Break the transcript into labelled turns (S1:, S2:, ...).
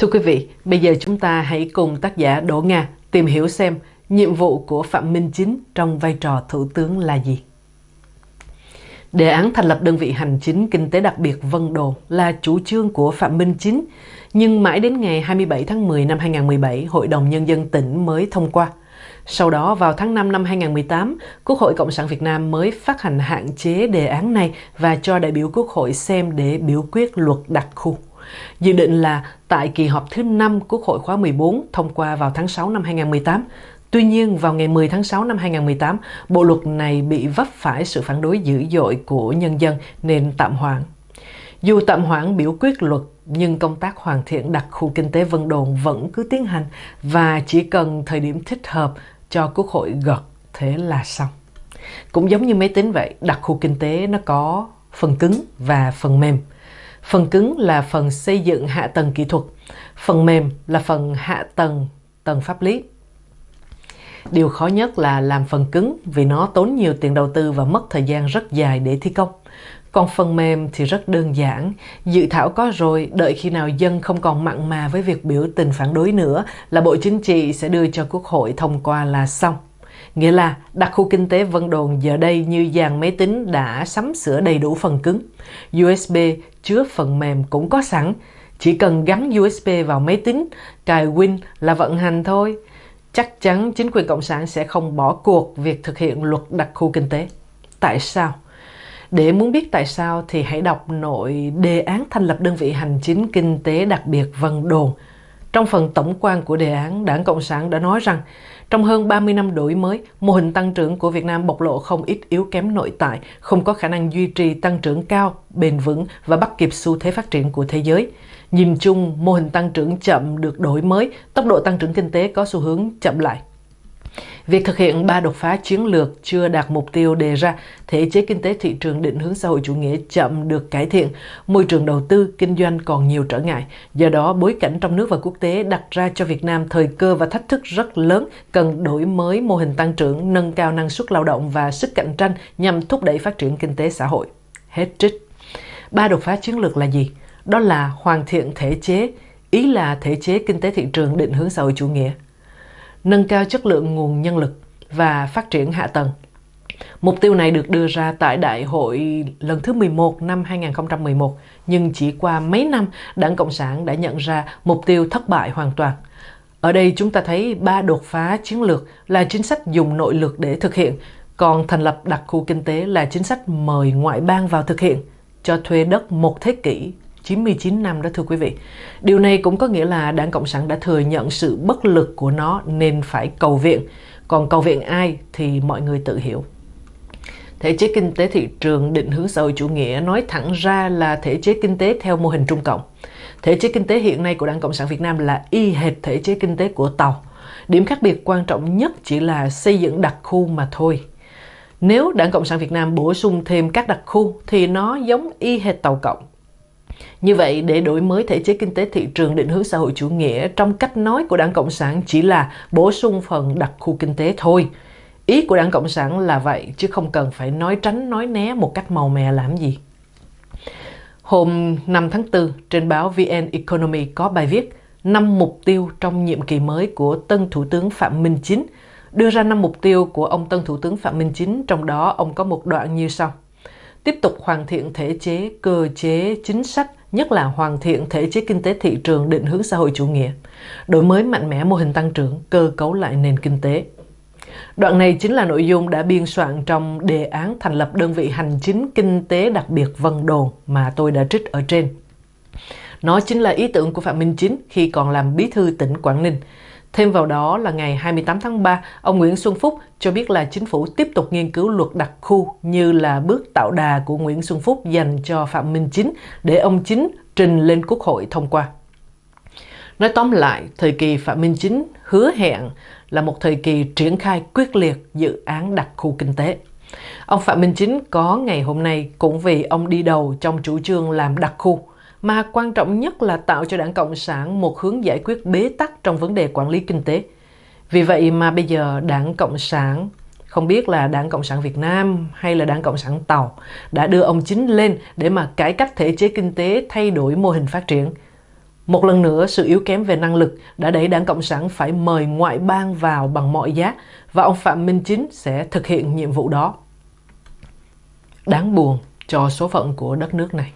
S1: Thưa quý vị, bây giờ chúng ta hãy cùng tác giả Đỗ Nga tìm hiểu xem nhiệm vụ của Phạm Minh Chính trong vai trò Thủ tướng là gì. Đề án thành lập đơn vị hành chính kinh tế đặc biệt Vân Đồn là chủ trương của Phạm Minh Chính, nhưng mãi đến ngày 27 tháng 10 năm 2017, Hội đồng Nhân dân tỉnh mới thông qua. Sau đó, vào tháng 5 năm 2018, Quốc hội Cộng sản Việt Nam mới phát hành hạn chế đề án này và cho đại biểu Quốc hội xem để biểu quyết luật đặc khu. Dự định là tại kỳ họp thứ 5 Quốc hội khóa 14 thông qua vào tháng 6 năm 2018. Tuy nhiên, vào ngày 10 tháng 6 năm 2018, bộ luật này bị vấp phải sự phản đối dữ dội của nhân dân nên tạm hoãn. Dù tạm hoãn biểu quyết luật, nhưng công tác hoàn thiện đặc khu kinh tế Vân Đồn vẫn cứ tiến hành và chỉ cần thời điểm thích hợp cho Quốc hội gật, thế là xong. Cũng giống như máy tính vậy, đặc khu kinh tế nó có phần cứng và phần mềm. Phần cứng là phần xây dựng hạ tầng kỹ thuật, phần mềm là phần hạ tầng tầng pháp lý. Điều khó nhất là làm phần cứng vì nó tốn nhiều tiền đầu tư và mất thời gian rất dài để thi công. Còn phần mềm thì rất đơn giản, dự thảo có rồi, đợi khi nào dân không còn mặn mà với việc biểu tình phản đối nữa là Bộ Chính trị sẽ đưa cho Quốc hội thông qua là xong. Nghĩa là đặc khu kinh tế Vân Đồn giờ đây như dàn máy tính đã sắm sửa đầy đủ phần cứng. USB chứa phần mềm cũng có sẵn, chỉ cần gắn USB vào máy tính, cài Win là vận hành thôi. Chắc chắn chính quyền Cộng sản sẽ không bỏ cuộc việc thực hiện luật đặc khu kinh tế. Tại sao? Để muốn biết tại sao thì hãy đọc nội đề án thành lập đơn vị hành chính kinh tế đặc biệt Vân Đồn. Trong phần tổng quan của đề án, Đảng Cộng sản đã nói rằng trong hơn 30 năm đổi mới, mô hình tăng trưởng của Việt Nam bộc lộ không ít yếu kém nội tại, không có khả năng duy trì tăng trưởng cao, bền vững và bắt kịp xu thế phát triển của thế giới. Nhìn chung, mô hình tăng trưởng chậm được đổi mới, tốc độ tăng trưởng kinh tế có xu hướng chậm lại. Việc thực hiện ba đột phá chiến lược chưa đạt mục tiêu đề ra, thể chế kinh tế thị trường định hướng xã hội chủ nghĩa chậm được cải thiện, môi trường đầu tư, kinh doanh còn nhiều trở ngại. Do đó, bối cảnh trong nước và quốc tế đặt ra cho Việt Nam thời cơ và thách thức rất lớn, cần đổi mới mô hình tăng trưởng, nâng cao năng suất lao động và sức cạnh tranh nhằm thúc đẩy phát triển kinh tế xã hội. Hết trích. Ba đột phá chiến lược là gì? Đó là hoàn thiện thể chế, ý là thể chế kinh tế thị trường định hướng xã hội chủ nghĩa nâng cao chất lượng nguồn nhân lực và phát triển hạ tầng. Mục tiêu này được đưa ra tại Đại hội lần thứ 11 năm 2011, nhưng chỉ qua mấy năm, Đảng Cộng sản đã nhận ra mục tiêu thất bại hoàn toàn. Ở đây chúng ta thấy ba đột phá chiến lược là chính sách dùng nội lực để thực hiện, còn thành lập đặc khu kinh tế là chính sách mời ngoại bang vào thực hiện, cho thuê đất một thế kỷ 99 năm đó, thưa quý vị. Điều này cũng có nghĩa là Đảng Cộng sản đã thừa nhận sự bất lực của nó nên phải cầu viện. Còn cầu viện ai thì mọi người tự hiểu. Thể chế kinh tế thị trường định hướng xã hội chủ nghĩa nói thẳng ra là thể chế kinh tế theo mô hình Trung Cộng. Thể chế kinh tế hiện nay của Đảng Cộng sản Việt Nam là y hệt thể chế kinh tế của Tàu. Điểm khác biệt quan trọng nhất chỉ là xây dựng đặc khu mà thôi. Nếu Đảng Cộng sản Việt Nam bổ sung thêm các đặc khu thì nó giống y hệt Tàu Cộng. Như vậy, để đổi mới thể chế kinh tế thị trường định hướng xã hội chủ nghĩa trong cách nói của Đảng Cộng sản chỉ là bổ sung phần đặc khu kinh tế thôi. Ý của Đảng Cộng sản là vậy, chứ không cần phải nói tránh nói né một cách màu mè làm gì. Hôm 5 tháng 4, trên báo VN Economy có bài viết 5 mục tiêu trong nhiệm kỳ mới của tân Thủ tướng Phạm Minh Chính, đưa ra 5 mục tiêu của ông tân Thủ tướng Phạm Minh Chính, trong đó ông có một đoạn như sau tiếp tục hoàn thiện thể chế, cơ chế, chính sách, nhất là hoàn thiện thể chế kinh tế thị trường định hướng xã hội chủ nghĩa, đổi mới mạnh mẽ mô hình tăng trưởng, cơ cấu lại nền kinh tế. Đoạn này chính là nội dung đã biên soạn trong đề án thành lập đơn vị hành chính kinh tế đặc biệt Vân Đồn mà tôi đã trích ở trên. Nó chính là ý tưởng của Phạm Minh Chính khi còn làm bí thư tỉnh Quảng Ninh, Thêm vào đó là ngày 28 tháng 3, ông Nguyễn Xuân Phúc cho biết là chính phủ tiếp tục nghiên cứu luật đặc khu như là bước tạo đà của Nguyễn Xuân Phúc dành cho Phạm Minh Chính để ông Chính trình lên Quốc hội thông qua. Nói tóm lại, thời kỳ Phạm Minh Chính hứa hẹn là một thời kỳ triển khai quyết liệt dự án đặc khu kinh tế. Ông Phạm Minh Chính có ngày hôm nay cũng vì ông đi đầu trong chủ trương làm đặc khu mà quan trọng nhất là tạo cho đảng Cộng sản một hướng giải quyết bế tắc trong vấn đề quản lý kinh tế. Vì vậy mà bây giờ Đảng Cộng sản, không biết là Đảng Cộng sản Việt Nam hay là Đảng Cộng sản Tàu, đã đưa ông Chính lên để mà cải cách thể chế kinh tế, thay đổi mô hình phát triển. Một lần nữa, sự yếu kém về năng lực đã đẩy Đảng Cộng sản phải mời ngoại bang vào bằng mọi giá và ông Phạm Minh Chính sẽ thực hiện nhiệm vụ đó. Đáng buồn cho số phận của đất nước này.